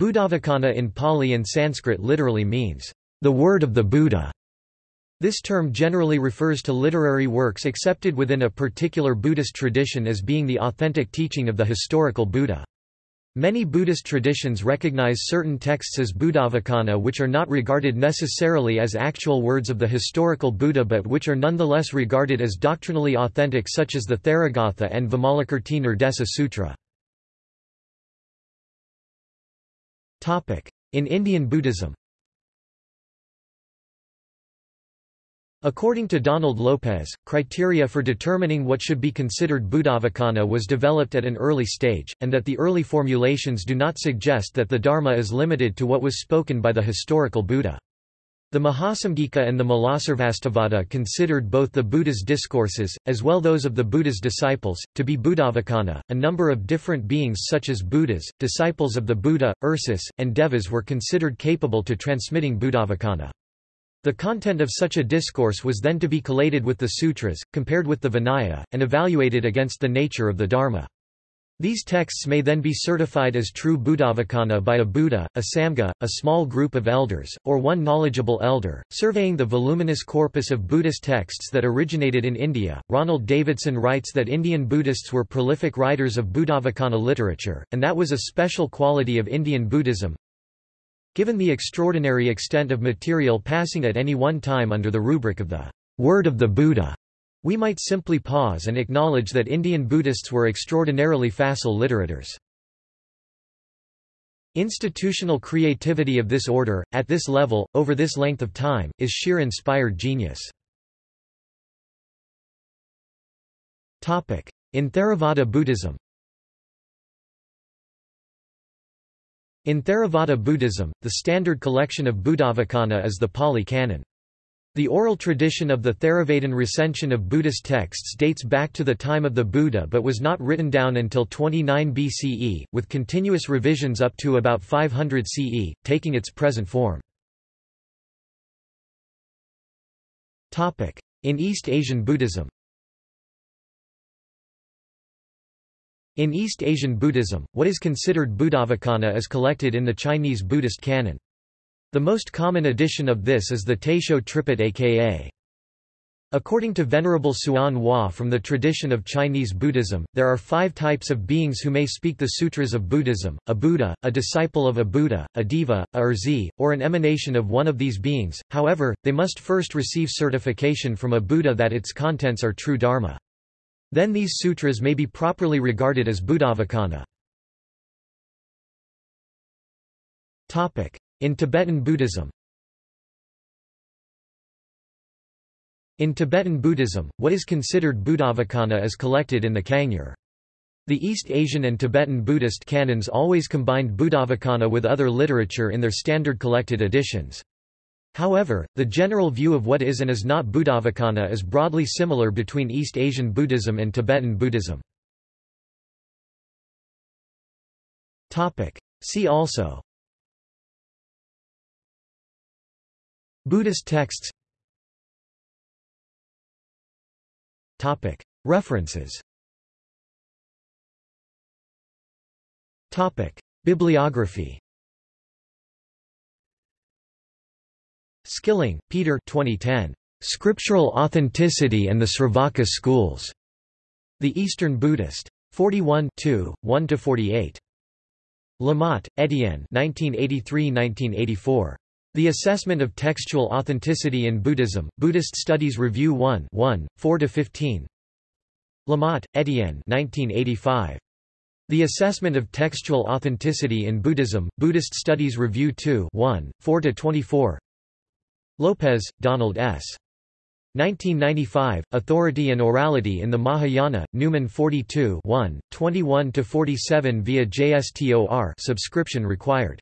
Buddhavacana in Pali and Sanskrit literally means, the word of the Buddha. This term generally refers to literary works accepted within a particular Buddhist tradition as being the authentic teaching of the historical Buddha. Many Buddhist traditions recognize certain texts as Buddhavacana which are not regarded necessarily as actual words of the historical Buddha but which are nonetheless regarded as doctrinally authentic such as the Theragatha and Vimalakirti Nirdesa Sutra. In Indian Buddhism According to Donald Lopez, criteria for determining what should be considered Buddhavacana was developed at an early stage, and that the early formulations do not suggest that the Dharma is limited to what was spoken by the historical Buddha. The Mahasamgika and the Mulasarvastivada considered both the Buddha's discourses, as well those of the Buddha's disciples, to be Buddhavacana. A number of different beings such as Buddhas, disciples of the Buddha, ṛṣis, and Devas were considered capable to transmitting Buddhavacana. The content of such a discourse was then to be collated with the sutras, compared with the Vinaya, and evaluated against the nature of the Dharma. These texts may then be certified as true Buddhavacana by a Buddha, a Samgha, a small group of elders, or one knowledgeable elder. Surveying the voluminous corpus of Buddhist texts that originated in India, Ronald Davidson writes that Indian Buddhists were prolific writers of Buddhavacana literature, and that was a special quality of Indian Buddhism. Given the extraordinary extent of material passing at any one time under the rubric of the word of the Buddha, we might simply pause and acknowledge that Indian Buddhists were extraordinarily facile literators. Institutional creativity of this order, at this level, over this length of time, is sheer inspired genius. In Theravada Buddhism In Theravada Buddhism, the standard collection of Buddhavacana is the Pali Canon. The oral tradition of the Theravadin recension of Buddhist texts dates back to the time of the Buddha but was not written down until 29 BCE, with continuous revisions up to about 500 CE, taking its present form. In East Asian Buddhism In East Asian Buddhism, what is considered Buddhavacana is collected in the Chinese Buddhist canon. The most common edition of this is the Taisho Tripitaka. According to Venerable Hsuan Hua from the tradition of Chinese Buddhism, there are five types of beings who may speak the sutras of Buddhism, a Buddha, a disciple of a Buddha, a Deva, a ṛṣi, or an emanation of one of these beings, however, they must first receive certification from a Buddha that its contents are true Dharma. Then these sutras may be properly regarded as Buddhavacana. In Tibetan Buddhism In Tibetan Buddhism, what is considered Buddhavacana is collected in the Kangyur. The East Asian and Tibetan Buddhist canons always combined Buddhavacana with other literature in their standard collected editions. However, the general view of what is and is not Buddhavacana is broadly similar between East Asian Buddhism and Tibetan Buddhism. See also Buddhist texts References Bibliography Skilling, Peter 2010. Scriptural Authenticity and the Sravaka Schools. The Eastern Buddhist. 41 1–48. Lamotte, Etienne 1983–1984. The Assessment of Textual Authenticity in Buddhism, Buddhist Studies Review 1 1, 4–15 Lamotte, Etienne 1985. The Assessment of Textual Authenticity in Buddhism, Buddhist Studies Review 2 1, 4–24 Lopez, Donald S. 1995, Authority and Orality in the Mahayana, Numen 42 1, 21–47 via JSTOR subscription required.